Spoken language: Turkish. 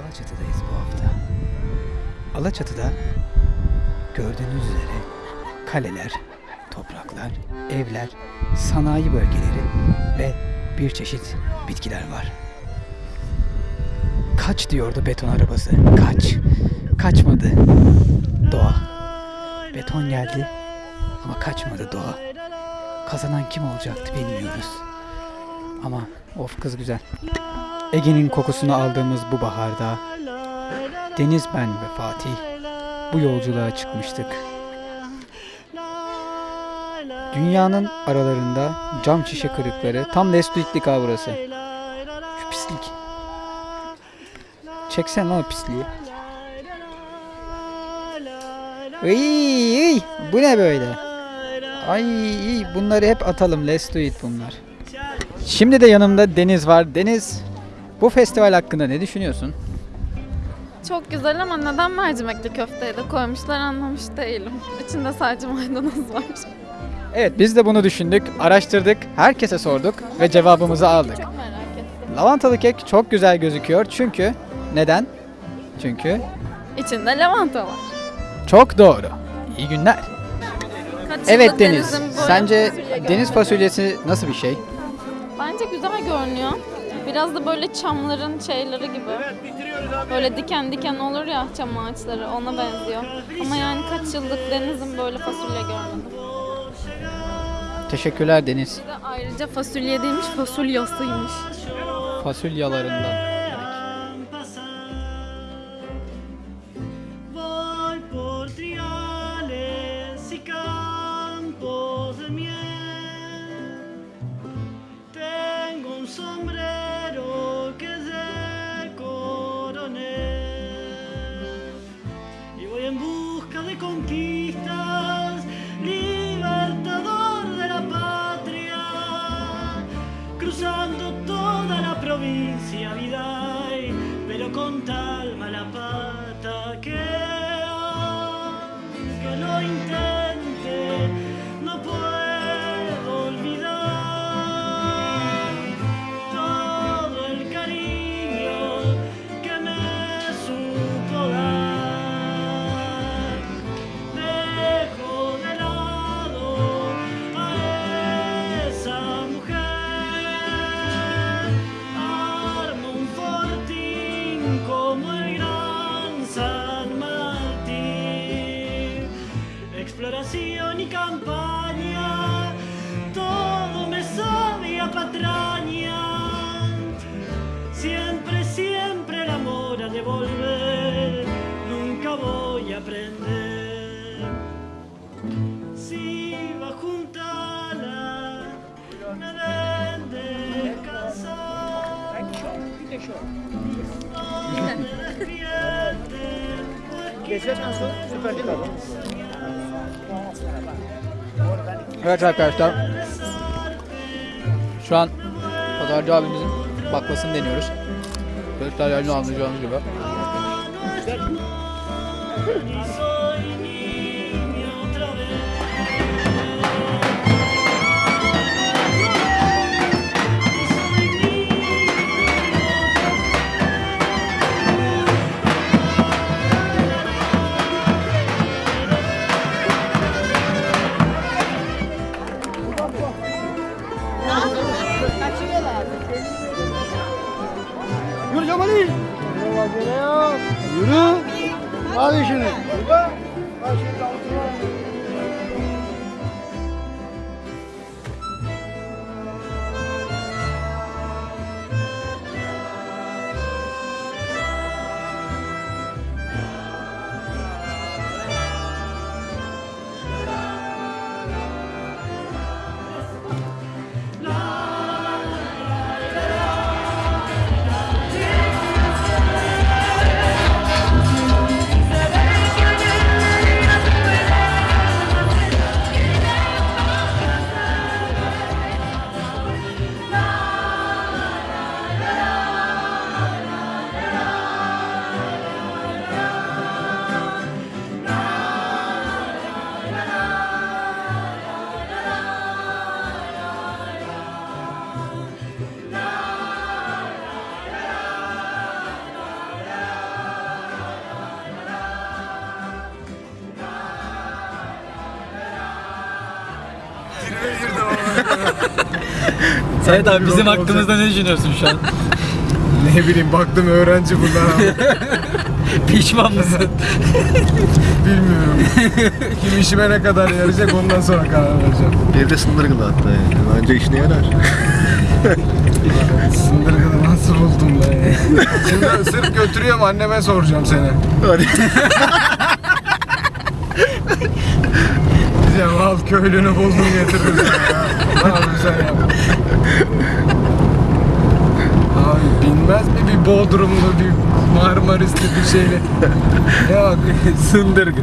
Alaçatı'dayız bu hafta. Alaçatı'da gördüğünüz üzere kaleler, topraklar, evler, sanayi bölgeleri ve bir çeşit bitkiler var. Kaç diyordu beton arabası. Kaç. Kaçmadı. Doğa. Beton geldi ama kaçmadı doğa. Kazanan kim olacaktı bilmiyoruz. Ama of kız güzel. Ege'nin kokusunu aldığımız bu baharda Deniz ben ve Fatih bu yolculuğa çıkmıştık. Dünyanın aralarında cam şişe kırıkları tam Lestuitlik ha burası. Şu pislik. Çeksen lan o pisliği. Iy, bu ne böyle? Ay bunları hep atalım. Let's do it bunlar. Şimdi de yanımda Deniz var. Deniz, bu festival hakkında ne düşünüyorsun? Çok güzel ama neden mercimekli köfteyi de koymuşlar anlamış değilim. İçinde sadece maydanoz var. Evet biz de bunu düşündük, araştırdık, herkese sorduk ve cevabımızı aldık. Çok merak ettim. Lavantalı kek çok güzel gözüküyor çünkü neden? Çünkü İçinde lavanta var. çok doğru. İyi günler. Kaç Evet Deniz, denizin sence fasulye deniz fasulyesi nasıl bir şey? Bence güzel görünüyor. Biraz da böyle çamların şeyleri gibi. Böyle diken diken olur ya çam ağaçları ona benziyor. Ama yani kaç yıllık denizin böyle fasulye görmedim. Teşekkürler Deniz. Bir de ayrıca fasulye değilmiş fasulyasıymış. Fasulyalarından. Navidad. blanco. Evet arkadaşlar. Şu an pazarcı abimizin baklasını deniyoruz. Gösterlerini anlayacağınız gibi. Hadi şimdi. Thank Sait abi bizim hakkımızda ne düşünüyorsun şu an? Ne bileyim baktım öğrenci bunlar ama Pişman mısın? bilmiyorum. Kim işime ne kadar yarayacak ondan sonra karar vereceğim. Evde sındırgılı hatta yani. Bence işine yarar. Sındırgılı nasıl buldum ben ya? Şimdi sırf götürüyorum anneme soracağım seni. Hadi. Diyeceğim al köylünü buldum getirdim sana ya. Yapıyorsun ya? Abi bilmez mi bir Bodrumlu bir Marmarisli bir şeyle? Yok Sındırgı.